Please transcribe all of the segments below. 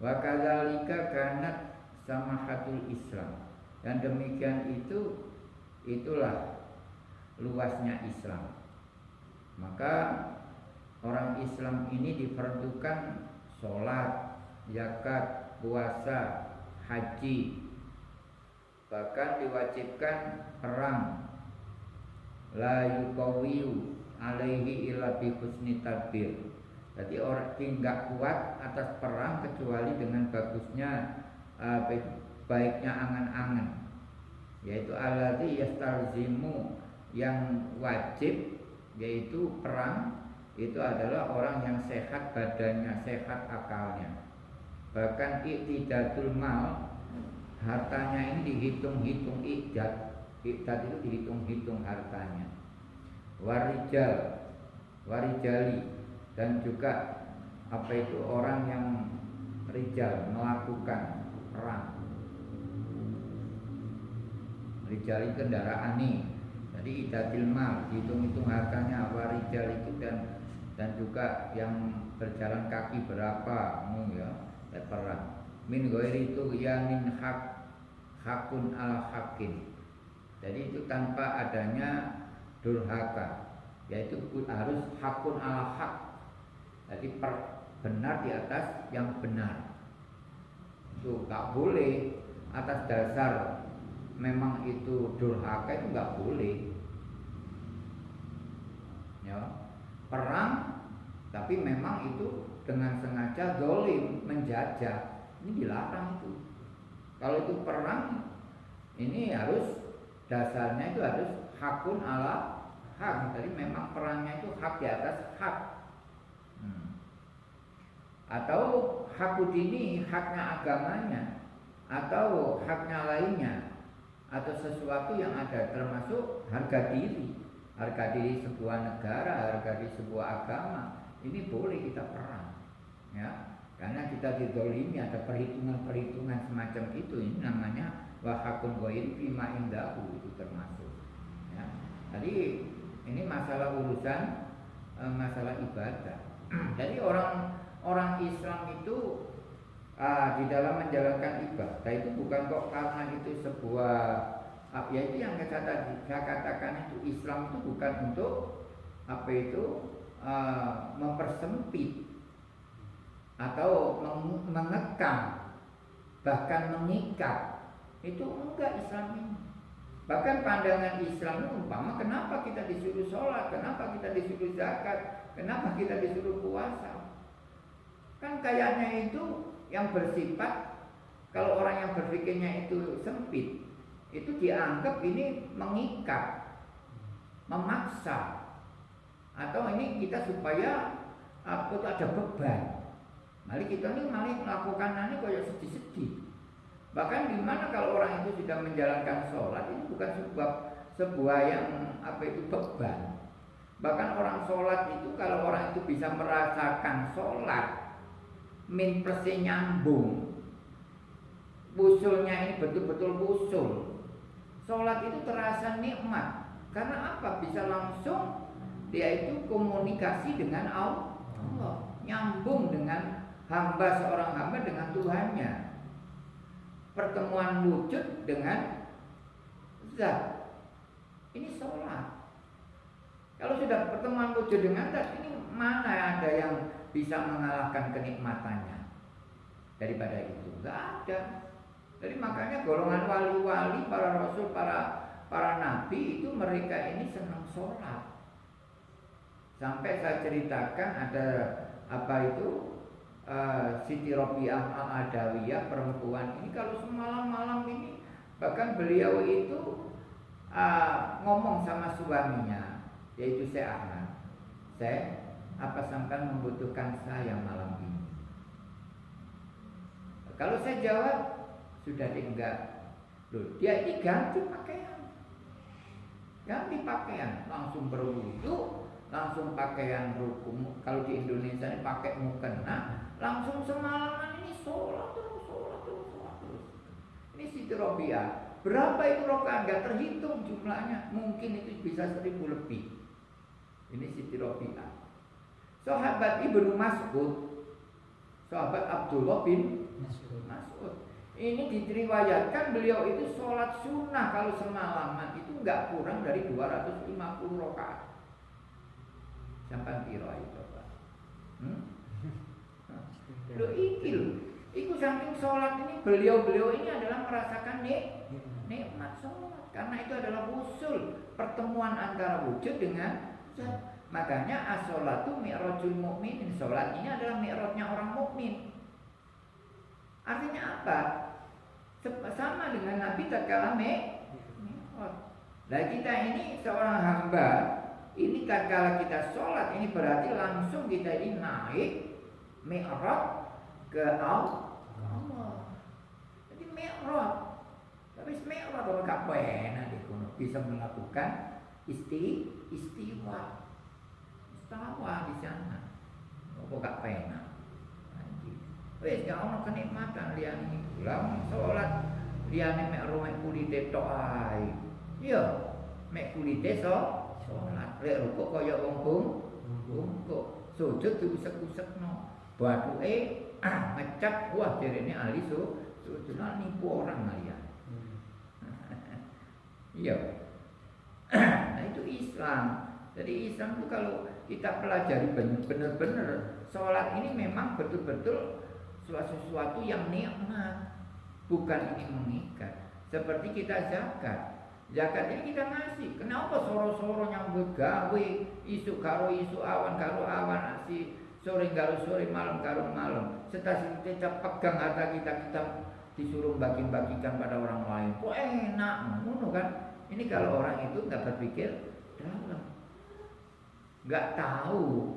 Wa kadzalika kanat samahatul Islam. Dan demikian itu itulah luasnya Islam. Maka orang Islam ini diperlukan sholat, zakat, puasa, haji, bahkan diwajibkan perang. La yukawiyu alaihi illa bi husni tadbir. Jadi orang tidak kuat atas perang kecuali dengan bagusnya uh, baiknya angan-angan yaitu alladzi yastalzimu yang wajib yaitu perang itu adalah orang yang sehat badannya, sehat akalnya. Bahkan iktidatul mal hartanya ini dihitung-hitung iktidad. Iktidad itu dihitung-hitung hartanya. Warijal, warijali dan juga apa itu orang yang rijal melakukan perang. Rijal kendaraan nih. Jadi idatil mal, hitung-hitung hartanya warijal itu dan dan juga yang berjalan kaki berapa mu ya, ya perang. Min ghairi itu yanin hak hakun al hakim. Jadi itu tanpa adanya durhaka, yaitu harus hakun al hak. Jadi per, benar di atas yang benar. Itu nggak boleh atas dasar memang itu durhaka itu nggak boleh. Ya, perang tapi memang itu dengan sengaja dolim menjajah ini dilarang itu. Kalau itu perang ini harus dasarnya itu harus hakun ala hak. Jadi memang perangnya itu hak di atas hak. Atau hakut ini haknya agamanya atau haknya lainnya atau sesuatu yang ada termasuk harga diri. Harga diri sebuah negara harga diri sebuah agama ini boleh kita perang ya. Karena kita didolimi ada perhitungan-perhitungan semacam itu. Ini namanya wahakun goin fima indahu itu termasuk ya. jadi ini masalah urusan e, masalah ibadah. Jadi orang Islam itu ah, di dalam menjalankan ibadah itu bukan kok karena itu sebuah ah, ya itu yang saya, saya katakan itu Islam itu bukan untuk apa itu uh, mempersempit atau mengekang bahkan mengikat. Itu enggak Islam ini. Bahkan pandangan Islam itu umpama kenapa kita disuruh sholat kenapa kita disuruh zakat kenapa kita disuruh puasa kan kayaknya itu yang bersifat kalau orang yang berpikirnya itu sempit itu dianggap ini mengikat memaksa atau ini kita supaya apa itu ada beban. Mari kita ini mari melakukan ini kayak sedih-sedih. Bahkan di mana kalau orang itu sudah menjalankan sholat ini bukan sebuah sebuah yang apa itu beban. Bahkan orang sholat itu kalau orang itu bisa merasakan sholat min plusnya nyambung. Usulnya ini betul-betul usul sholat itu terasa nikmat. Karena apa? Bisa langsung dia itu komunikasi dengan Allah. Nyambung dengan hamba seorang hamba dengan Tuhannya. Pertemuan wujud dengan zat. Ini sholat. Kalau sudah pertemuan wujud dengan zat ini mana ada yang bisa mengalahkan kenikmatannya daripada itu. Nggak ada. Jadi makanya golongan wali-wali para rasul para para nabi itu mereka ini senang sholat. Sampai saya ceritakan ada apa itu uh, Siti Robiah al Adawiyah perempuan ini kalau semalam malam ini bahkan beliau itu uh, ngomong sama suaminya yaitu saya Ahmad. Saya apa sampai membutuhkan saya malam ini? Kalau saya jawab, sudah enggak. Loh, dia ini ganti pakaian. Ganti pakaian, langsung berwudu, langsung pakaian rukum. Kalau di Indonesia ini pakai mukena, langsung semalaman ini sholat terus, sholat terus, sholat terus. Ini Siti Robiah. Berapa itu rokaat? Gak terhitung jumlahnya. Mungkin itu bisa seribu lebih. Ini Siti Robiah. Sahabat Ibnu Mas'ud sahabat Abdullah bin Mas'ud. Ini diriwayatkan beliau itu sholat sunnah kalau semalaman itu nggak kurang dari 250 rakaat. Sampai piro itu Pak? Hmm? Lo ikil, Iku saking sholat ini beliau-beliau ini adalah merasakan nik nikmat sholat karena itu adalah usul pertemuan antara wujud dengan zat. Makanya as-sholatu mi'rajul mukminin. Sholat ini adalah mi'rajnya orang mukmin. Artinya apa? Sama dengan Nabi tatkala mi'raj. Nah kita ini seorang hamba ini tatkala kita sholat ini berarti langsung kita ini naik mi'raj ke Allah. Jadi mi'raj. Tapi mi'raj kalau gak pernah bisa melakukan isti istiwa tawa di sana. Apa gak penak? Wes gak ono kenikmatan lian itu. Lah salat liyane mek ro mek kulite tok ae. Iya, mek kulite so salat. Lek rukuk kaya wong bung, bungkuk. Sujud diusek-usekno. Bathuke ah ngecap wah jarene ahli so sujud nipu orang lian. Iya. nah itu Islam. Jadi Islam itu kalau kita pelajari benar-benar sholat ini memang betul-betul sesuatu yang nikmat bukan ini mengikat. Seperti kita zakat. Zakat ini kita ngasih. Kenapa soro-soro yang begawe isu karo isu awan karo awan si sore karo sore malam karo malam. Setelah kita pegang harta kita kita disuruh bagi-bagikan pada orang lain. Kok enak? Ngono kan? Ini kalau orang itu nggak berpikir dalam nggak tahu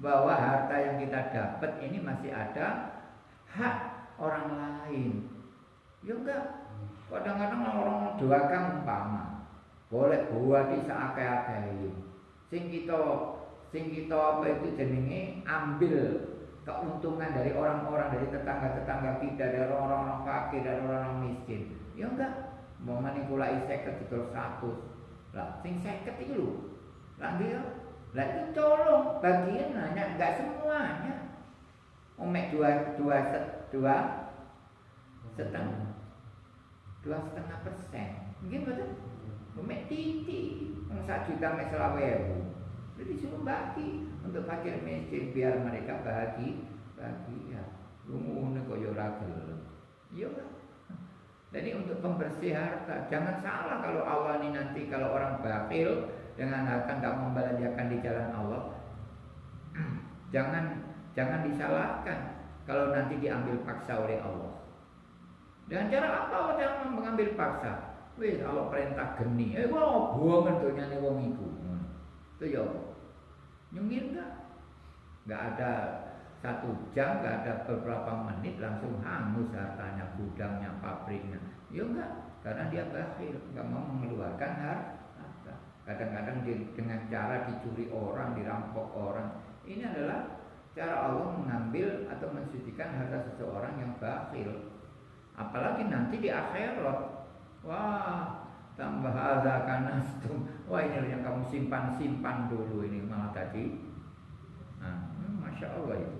bahwa harta yang kita dapat ini masih ada hak orang lain. Ya enggak. Kadang-kadang orang doakan umpama boleh buat di seakai-akai. Sing kita sing kita apa itu jenenge ambil keuntungan dari orang-orang dari tetangga-tetangga kita dari orang-orang fakir dari orang-orang miskin. Ya enggak. Mau manipulasi seket itu satu. Lah, sing seket itu lho. Lah dia lah itu tolong bagian hanya enggak semuanya. Omek dua dua set, dua setengah dua setengah persen. Mungkin betul. Omek titi, satu juta mek selawe Jadi bagi untuk fakir miskin biar mereka bagi bahagia. Lungu kok yo ragel. Iya kan? Jadi untuk pembersih harta, jangan salah kalau awal ini nanti kalau orang bakil dengan harta nggak membelanjakan di jalan Allah. Jangan jangan disalahkan kalau nanti diambil paksa oleh Allah. Dengan cara apa Allah jangan mengambil paksa? Wih kalau perintah geni. Eh wah buang dunia nih wong itu itu ya nyengir nggak? Nggak ada satu jam nggak ada beberapa menit langsung hangus hartanya gudangnya pabriknya. Ya enggak karena dia bakhil. Nggak mau mengeluarkan harta Kadang-kadang dengan cara dicuri orang, dirampok orang. Ini adalah cara Allah mengambil atau mensucikan harta seseorang yang bakhil. Apalagi nanti di akhirat. Wah, tambah ada kanastum. Wah ini yang kamu simpan-simpan dulu ini malah tadi. Nah, hmm, masya Allah itu.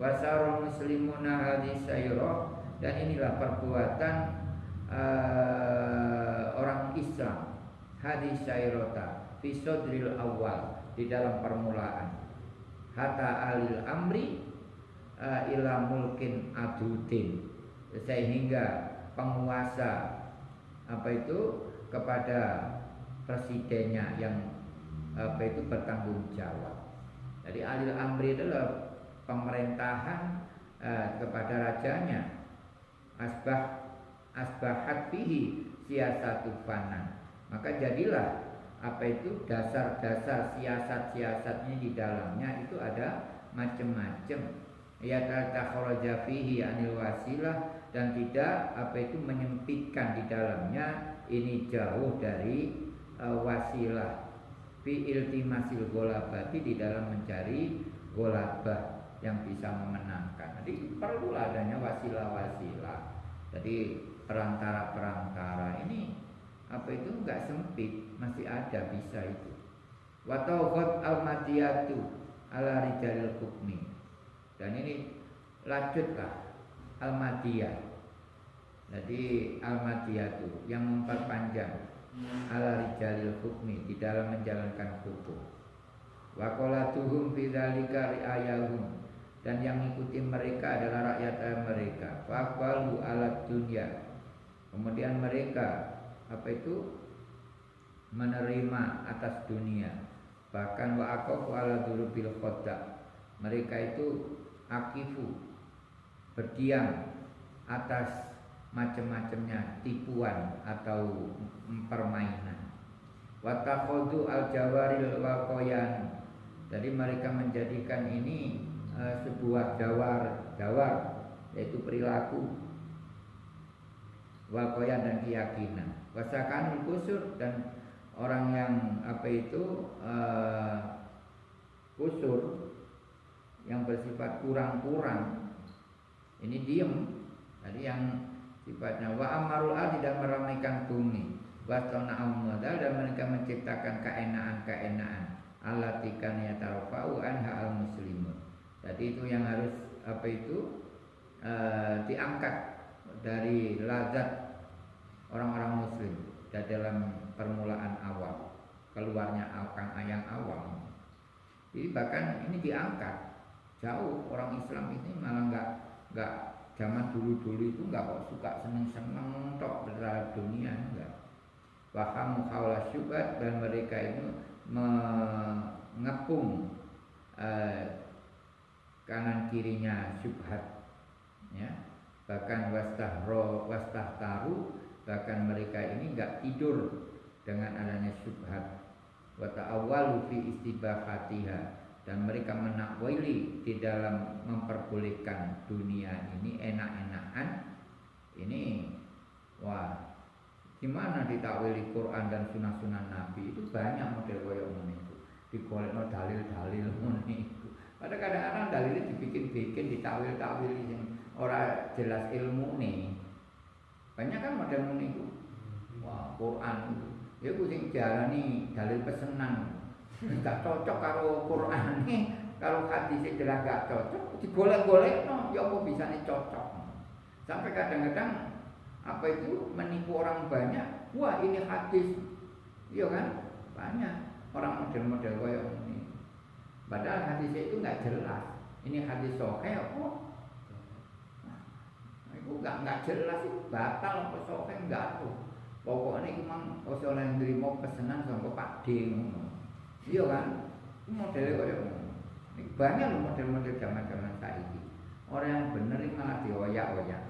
Wasarul muslimuna hadis dan inilah perbuatan uh, orang Islam hadis syairota fisodril awal di dalam permulaan hatta alil amri uh, ila mulkin adudin sehingga penguasa apa itu kepada presidennya yang apa itu bertanggung jawab. Jadi alil amri adalah pemerintahan uh, kepada rajanya. Asbah asbahat bihi siasatu fana maka jadilah apa itu dasar-dasar siasat-siasatnya di dalamnya itu ada macam-macam. Ya takharaja fihi anil wasilah dan tidak apa itu menyempitkan di dalamnya ini jauh dari uh, wasilah fi iltimasil golabati di dalam mencari golabah yang bisa memenangkan. Jadi perlu adanya wasilah-wasilah. Jadi perantara-perantara ini apa itu? Enggak sempit. Masih ada bisa itu. Watauhot al madiyatu ala rijalil hukmi. Dan ini lanjutlah al-madiyah jadi al-madiyah itu yang memperpanjang ala rijalil hukmi di dalam menjalankan hukum. Wa qolatuhum fi dzalika riayahum. Dan yang mengikuti mereka adalah rakyat mereka. Faqalu ala dunya. Kemudian mereka apa itu? Menerima atas dunia. Bahkan wa aqafu ala durubil mereka itu akifu berdiam atas macam-macamnya tipuan atau permainan. Watakhudu al jawaril waqoyan. Jadi mereka menjadikan ini uh, sebuah jawar jawar yaitu perilaku wakoyan dan keyakinan. Wasakanul kusur dan orang yang apa itu uh, kusur yang bersifat kurang-kurang ini diem. Jadi yang sifatnya wa amarul tidak meramaikan bumi. Wa modal dan mereka menciptakan keenaan-keenaan. Alatikan ya tarfa'u anha al muslimun jadi itu yang harus apa itu uh, diangkat dari lazat orang-orang muslim dan dalam permulaan awal keluarnya akan ayang awal jadi bahkan ini diangkat. Jauh orang Islam ini malah nggak nggak zaman dulu-dulu itu nggak kok suka seneng-seneng tok berada dunia enggak paham kaulah syubhat dan mereka itu mengepung eh, kanan kirinya syubhat ya bahkan wastahro wastahtaru bahkan mereka ini nggak tidur dengan adanya syubhat wa ta'awwalu fi istibahatiha. Dan mereka menakwili di dalam memperbolehkan dunia ini enak-enakan. Ini wah gimana ditakwili Quran dan sunnah-sunnah Nabi? Itu banyak model koyo itu. Digolekno dalil-dalil itu. Pada kadang-kadang dalilnya dibikin-bikin ditakwil-takwil yang orang jelas ilmu nih. Banyak kan model itu wah Quran itu ya kucing jalani dalil pesenan nggak cocok karo Quran nih. Kalau hadis jelas gak cocok digolek-golek no ya apa bisa nih cocok? Sampai kadang-kadang apa itu menipu orang banyak. Wah ini hadis. Iya kan? Banyak orang model-model kayak ini padahal hadis itu nggak jelas. Ini hadis sohe nah, nggak nggak jelas itu batal apa sohe nggak tuh. Pokoknya memang oleh nerima pesanan sama Pak D iya kan? Modelnya kayak ini banyak loh model-model zaman-zaman saya ini orang yang benar ini malah dioyak-oyak